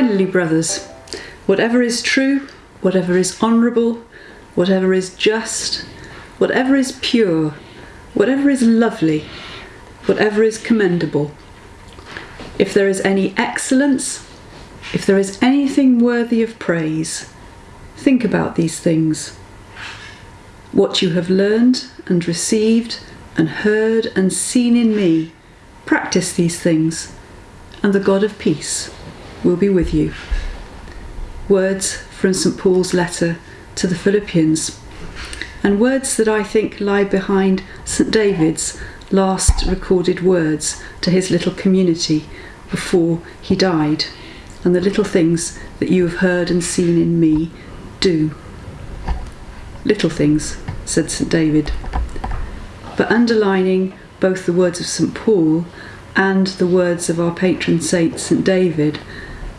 Finally, brothers, whatever is true, whatever is honourable, whatever is just, whatever is pure, whatever is lovely, whatever is commendable, if there is any excellence, if there is anything worthy of praise, think about these things. What you have learned and received and heard and seen in me, practice these things, and the God of peace will be with you. Words from St Paul's letter to the Philippians, and words that I think lie behind St David's last recorded words to his little community before he died. And the little things that you have heard and seen in me, do. Little things, said St David. But underlining both the words of St Paul and the words of our patron saint St David,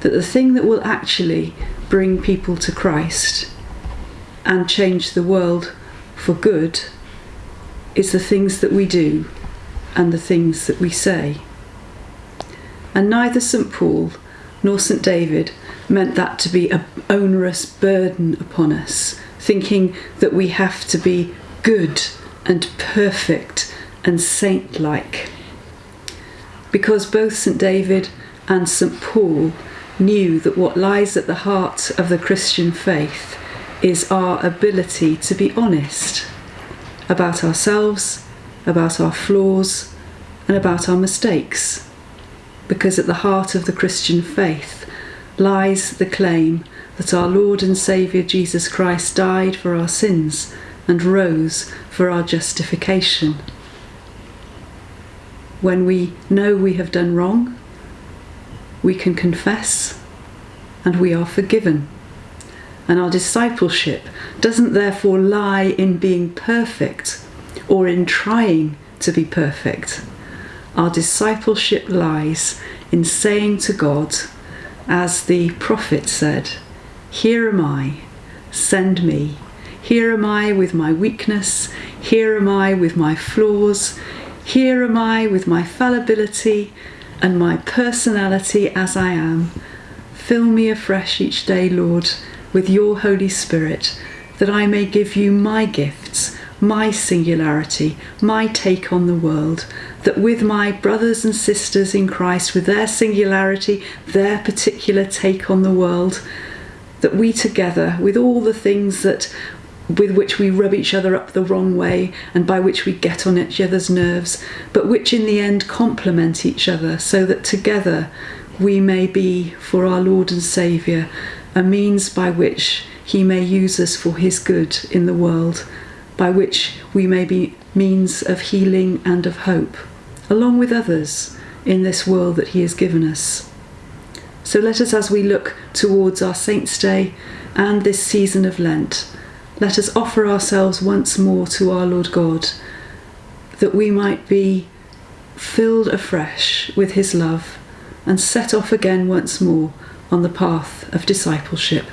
that the thing that will actually bring people to Christ and change the world for good is the things that we do and the things that we say. And neither St Paul nor St David meant that to be an onerous burden upon us, thinking that we have to be good and perfect and saint like. Because both St David and St Paul knew that what lies at the heart of the Christian faith is our ability to be honest about ourselves, about our flaws, and about our mistakes. Because at the heart of the Christian faith lies the claim that our Lord and Saviour Jesus Christ died for our sins and rose for our justification. When we know we have done wrong, we can confess and we are forgiven. And our discipleship doesn't therefore lie in being perfect or in trying to be perfect. Our discipleship lies in saying to God, as the prophet said, Here am I, send me. Here am I with my weakness. Here am I with my flaws. Here am I with my fallibility and my personality as I am. Fill me afresh each day, Lord, with your Holy Spirit, that I may give you my gifts, my singularity, my take on the world, that with my brothers and sisters in Christ, with their singularity, their particular take on the world, that we together, with all the things that with which we rub each other up the wrong way and by which we get on each other's nerves, but which in the end complement each other so that together we may be, for our Lord and Saviour, a means by which He may use us for His good in the world, by which we may be means of healing and of hope, along with others in this world that He has given us. So let us, as we look towards our Saints' Day and this season of Lent, let us offer ourselves once more to our Lord God, that we might be filled afresh with His love and set off again once more on the path of discipleship.